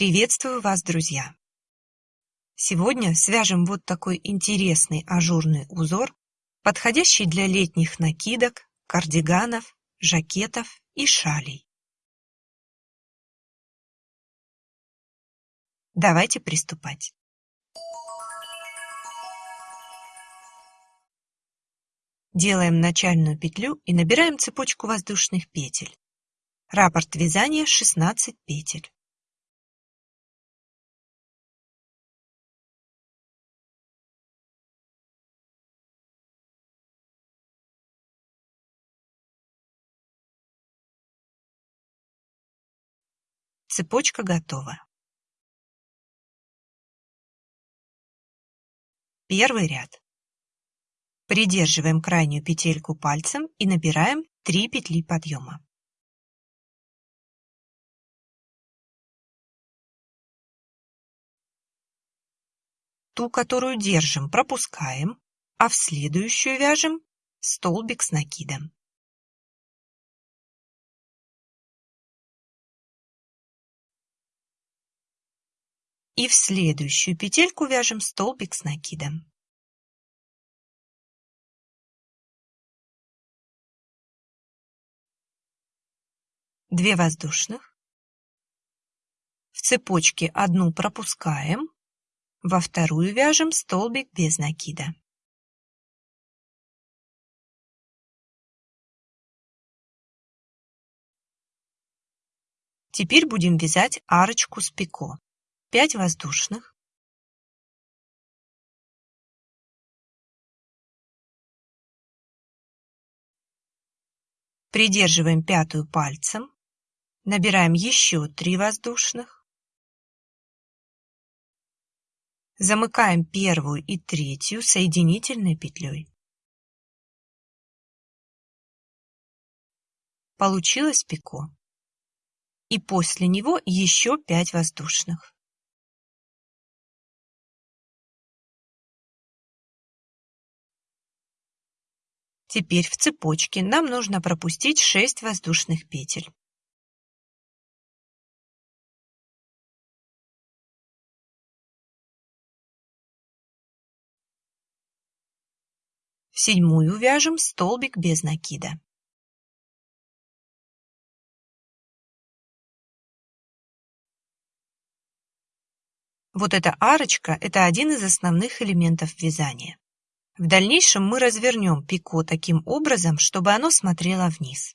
Приветствую вас, друзья! Сегодня свяжем вот такой интересный ажурный узор, подходящий для летних накидок, кардиганов, жакетов и шалей. Давайте приступать. Делаем начальную петлю и набираем цепочку воздушных петель. Раппорт вязания 16 петель. Цепочка готова. Первый ряд. Придерживаем крайнюю петельку пальцем и набираем 3 петли подъема. Ту, которую держим, пропускаем, а в следующую вяжем столбик с накидом. И в следующую петельку вяжем столбик с накидом. Две воздушных. В цепочке одну пропускаем, во вторую вяжем столбик без накида. Теперь будем вязать арочку с пико. 5 воздушных. Придерживаем пятую пальцем. Набираем еще 3 воздушных. Замыкаем первую и третью соединительной петлей. Получилось пико. И после него еще 5 воздушных. Теперь в цепочке нам нужно пропустить 6 воздушных петель. В седьмую вяжем столбик без накида. Вот эта арочка – это один из основных элементов вязания. В дальнейшем мы развернем пико таким образом, чтобы оно смотрело вниз.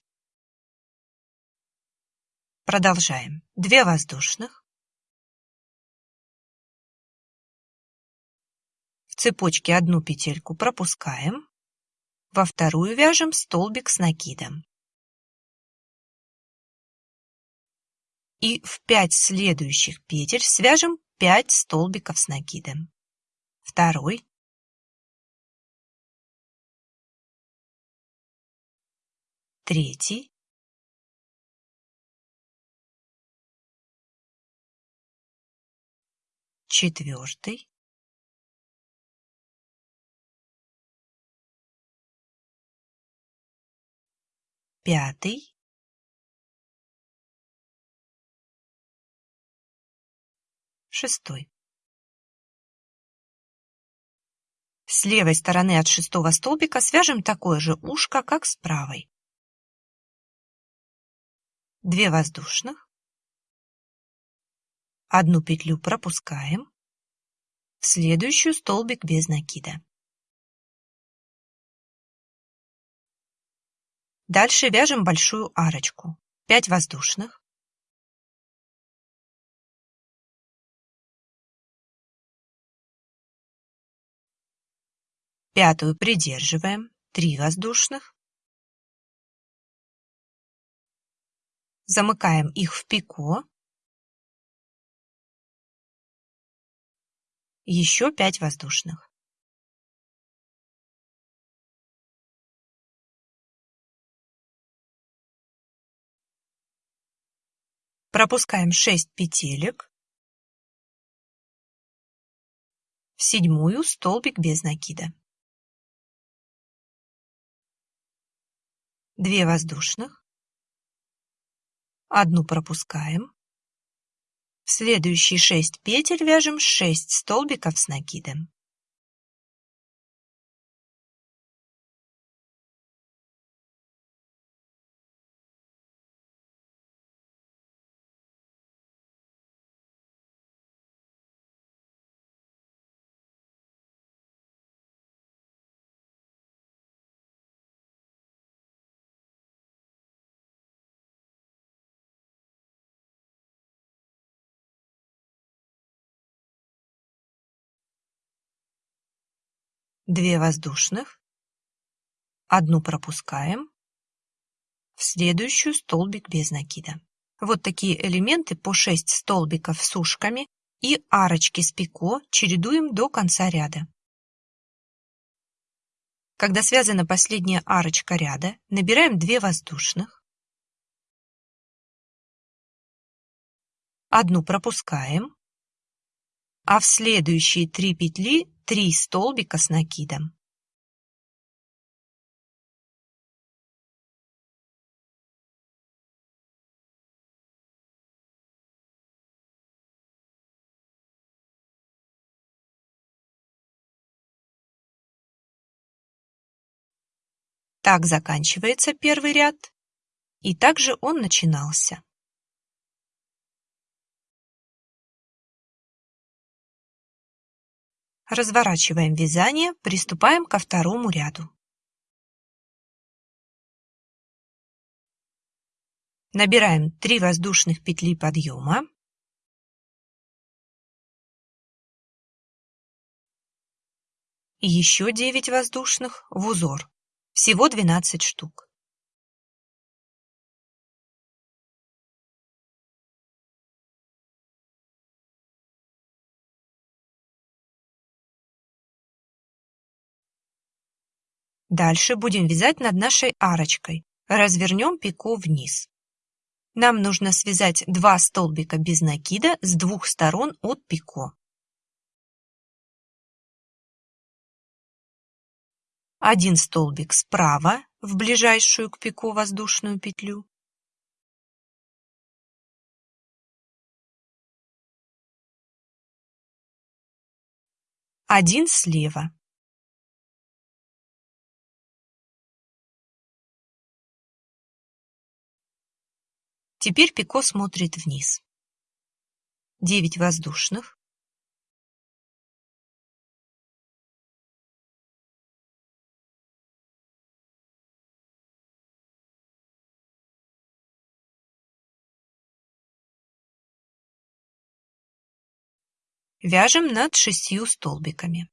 Продолжаем. Две воздушных. В цепочке одну петельку пропускаем. Во вторую вяжем столбик с накидом. И в 5 следующих петель свяжем 5 столбиков с накидом. Второй. Третий. Четвертый. пятый, шестой. С левой стороны от шестого столбика свяжем такое же ушко, как с правой. Две воздушных. Одну петлю пропускаем. В следующую столбик без накида. Дальше вяжем большую арочку. 5 воздушных. Пятую придерживаем. 3 воздушных. Замыкаем их в пико. Еще 5 воздушных. Пропускаем 6 петелек. В седьмую столбик без накида. 2 воздушных. Одну пропускаем. В следующие 6 петель вяжем 6 столбиков с накидом. Две воздушных, одну пропускаем, в следующую столбик без накида. Вот такие элементы по 6 столбиков с ушками и арочки с пико чередуем до конца ряда. Когда связана последняя арочка ряда, набираем 2 воздушных, одну пропускаем, а в следующие 3 петли 3 столбика с накидом. Так заканчивается первый ряд, и также он начинался. Разворачиваем вязание, приступаем ко второму ряду. Набираем 3 воздушных петли подъема. И еще 9 воздушных в узор. Всего 12 штук. Дальше будем вязать над нашей арочкой. Развернем пико вниз. Нам нужно связать два столбика без накида с двух сторон от пико. Один столбик справа в ближайшую к пико воздушную петлю. Один слева. Теперь Пико смотрит вниз. Девять воздушных. Вяжем над шестью столбиками.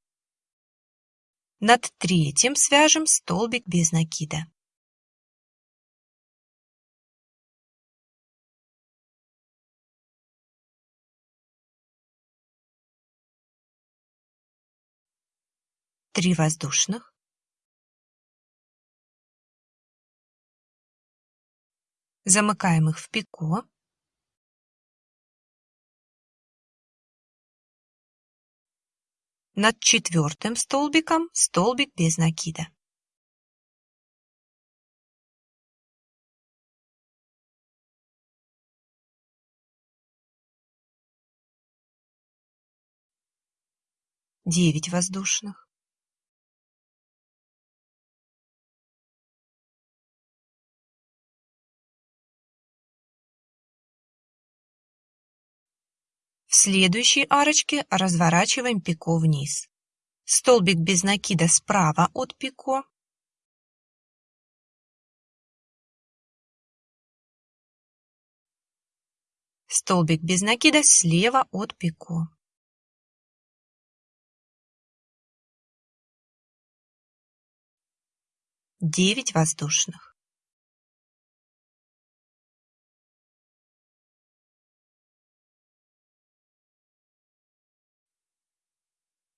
Над третьим свяжем столбик без накида. Три воздушных, замыкаем их в пико, над четвертым столбиком столбик без накида. Девять воздушных. Следующей арочке разворачиваем пико вниз. Столбик без накида справа от пико. Столбик без накида слева от пико. Девять воздушных.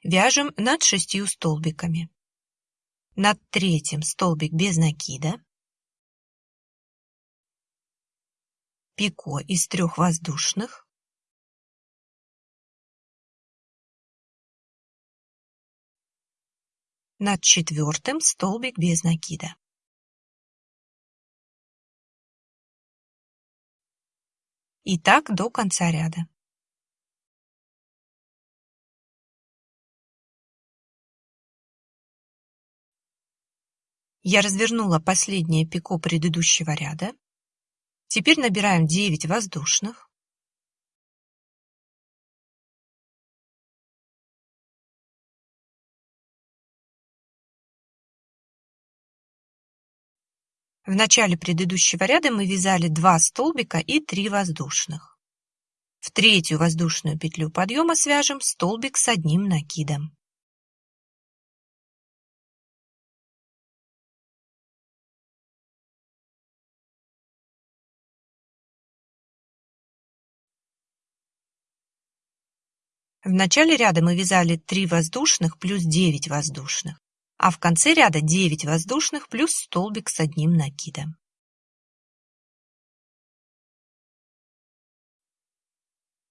Вяжем над шестью столбиками. Над третьим столбик без накида. Пико из трех воздушных. Над четвертым столбик без накида. И так до конца ряда. Я развернула последнее пико предыдущего ряда. Теперь набираем 9 воздушных. В начале предыдущего ряда мы вязали 2 столбика и 3 воздушных. В третью воздушную петлю подъема свяжем столбик с одним накидом. В начале ряда мы вязали 3 воздушных плюс 9 воздушных, а в конце ряда 9 воздушных плюс столбик с одним накидом.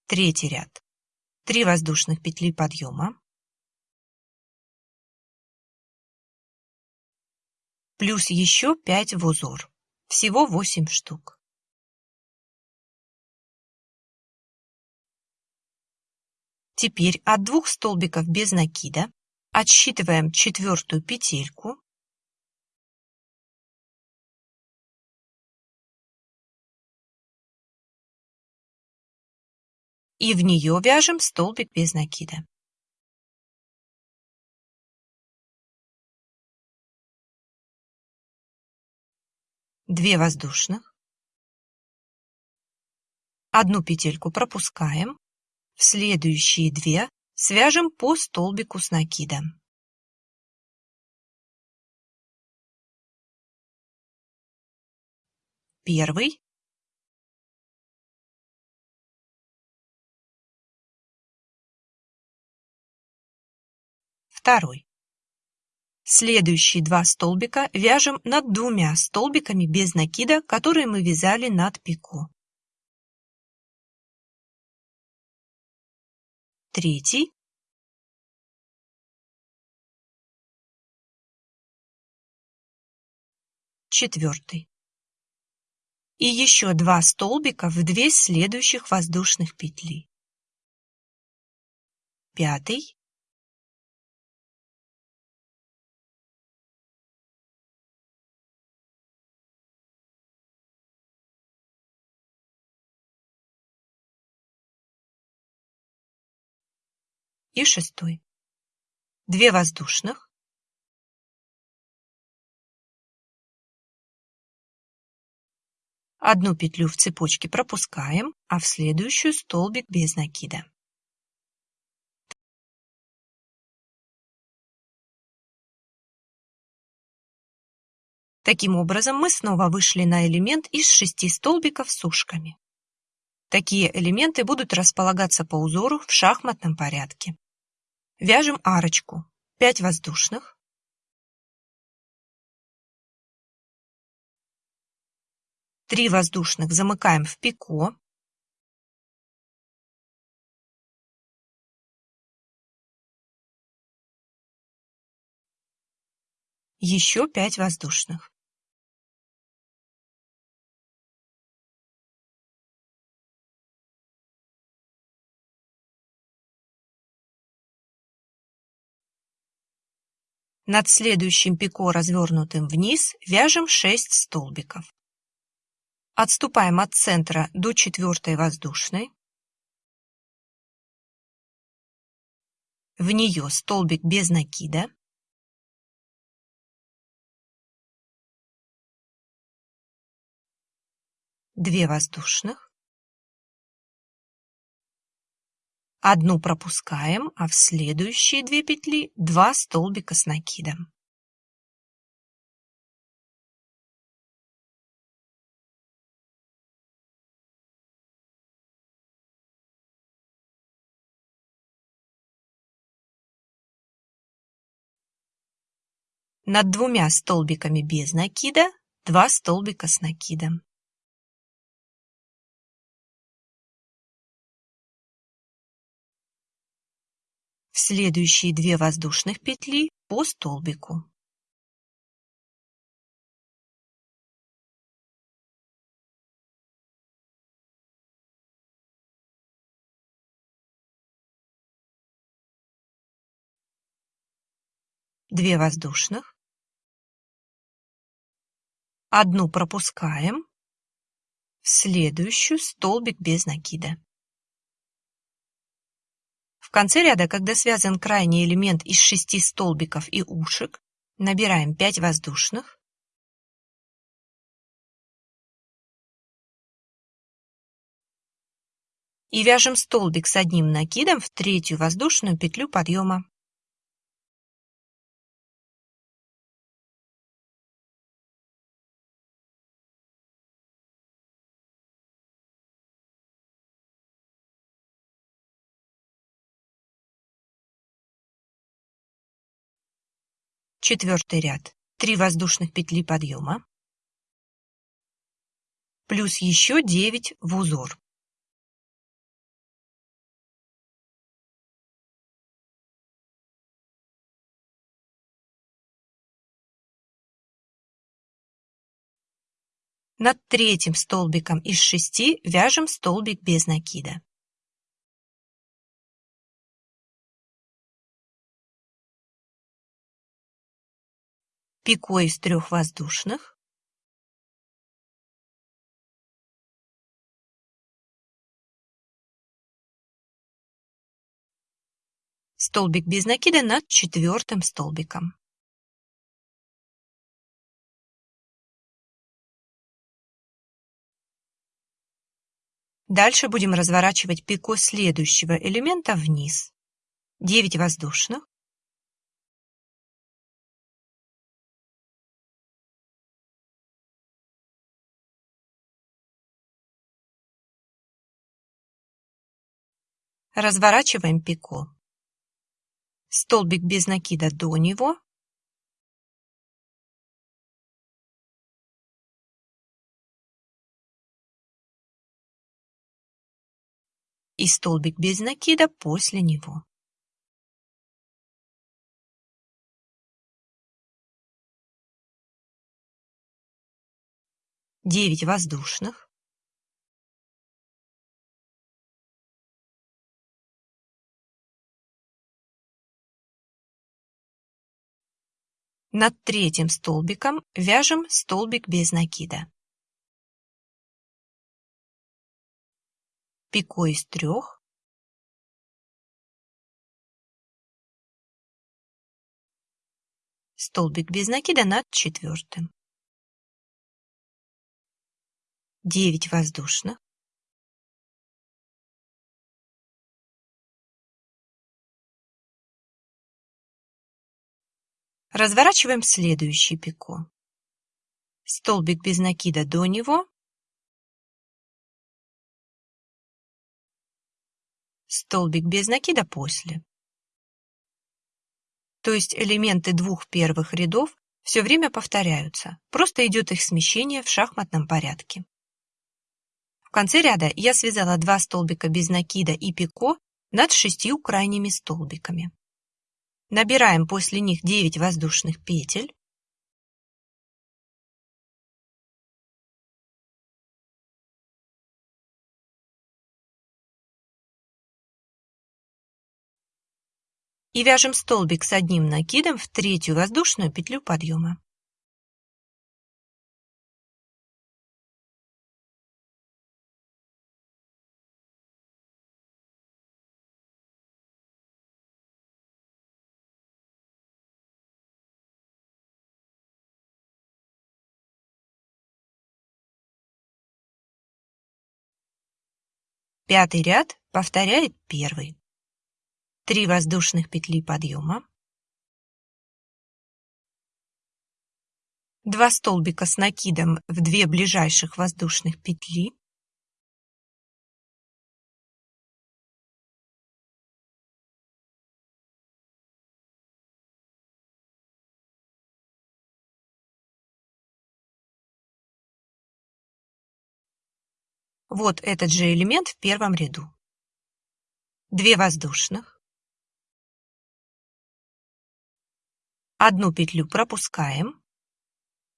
Третий ряд. 3 воздушных петли подъема, плюс еще 5 в узор. Всего 8 штук. Теперь от двух столбиков без накида отсчитываем четвертую петельку и в нее вяжем столбик без накида. Две воздушных. Одну петельку пропускаем. В следующие две свяжем по столбику с накидом. Первый. Второй. Следующие два столбика вяжем над двумя столбиками без накида, которые мы вязали над пико. Третий четвертый и еще два столбика в две следующих воздушных петли. Пятый. И шестой. Две воздушных. Одну петлю в цепочке пропускаем, а в следующую столбик без накида. Таким образом, мы снова вышли на элемент из шести столбиков с ушками. Такие элементы будут располагаться по узору в шахматном порядке. Вяжем арочку. 5 воздушных. Три воздушных замыкаем в пико. Еще 5 воздушных. Над следующим пико, развернутым вниз, вяжем 6 столбиков. Отступаем от центра до четвертой воздушной. В нее столбик без накида. Две воздушных. Одну пропускаем, а в следующие две петли два столбика с накидом. Над двумя столбиками без накида два столбика с накидом. Следующие две воздушных петли по столбику. Две воздушных. Одну пропускаем, в следующую столбик без накида. Конце ряда, когда связан крайний элемент из шести столбиков и ушек, набираем 5 воздушных, и вяжем столбик с одним накидом в третью воздушную петлю подъема. Четвертый ряд. 3 воздушных петли подъема. Плюс еще 9 в узор. Над третьим столбиком из шести вяжем столбик без накида. Пико из трех воздушных, столбик без накида над четвертым столбиком. Дальше будем разворачивать пико следующего элемента вниз. 9 воздушных, Разворачиваем пико. Столбик без накида до него. И столбик без накида после него. Девять воздушных. Над третьим столбиком вяжем столбик без накида. Пико из трех. Столбик без накида над четвертым. 9 воздушных. Разворачиваем следующий пико. Столбик без накида до него. Столбик без накида после. То есть элементы двух первых рядов все время повторяются, просто идет их смещение в шахматном порядке. В конце ряда я связала два столбика без накида и пико над шестью крайними столбиками. Набираем после них 9 воздушных петель. И вяжем столбик с одним накидом в третью воздушную петлю подъема. Пятый ряд повторяет первый. Три воздушных петли подъема. Два столбика с накидом в две ближайших воздушных петли. Вот этот же элемент в первом ряду. Две воздушных. Одну петлю пропускаем.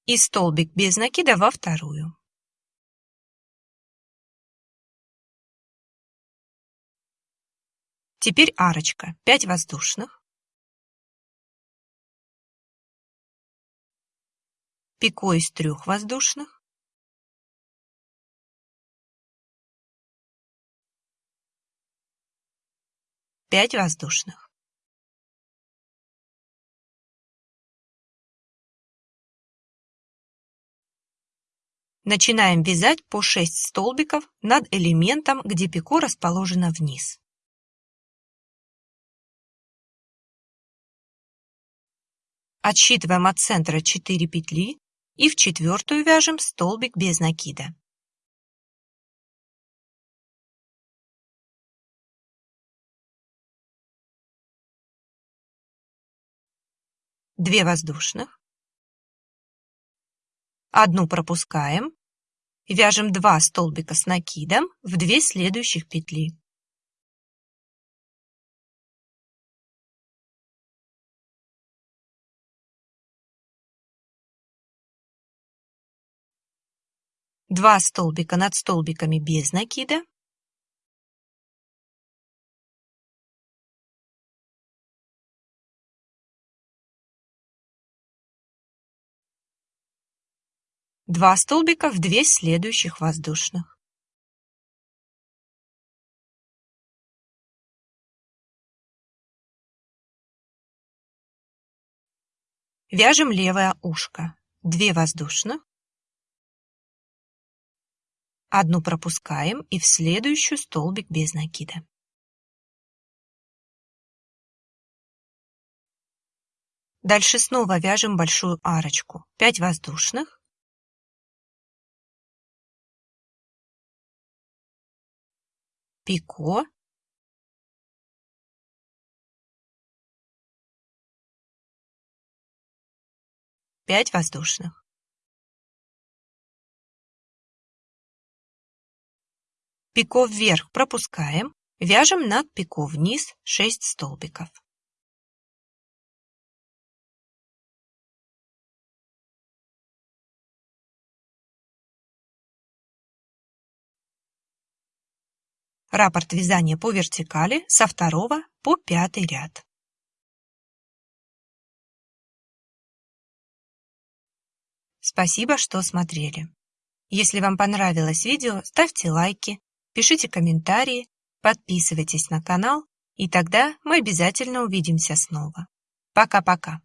И столбик без накида во вторую. Теперь арочка. 5 воздушных. пико из трех воздушных, пять воздушных. Начинаем вязать по 6 столбиков над элементом, где пико расположено вниз. Отсчитываем от центра 4 петли и в четвертую вяжем столбик без накида. Две воздушных, одну пропускаем, вяжем 2 столбика с накидом в 2 следующих петли. Два столбика над столбиками без накида. Два столбика в две следующих воздушных. Вяжем левое ушко. Две воздушных. Одну пропускаем и в следующую столбик без накида. Дальше снова вяжем большую арочку. 5 воздушных. Пико. Пять воздушных. Пико вверх пропускаем, вяжем над пико вниз 6 столбиков. Раппорт вязания по вертикали со второго по пятый ряд. Спасибо, что смотрели. Если вам понравилось видео, ставьте лайки, пишите комментарии, подписывайтесь на канал, и тогда мы обязательно увидимся снова. Пока-пока.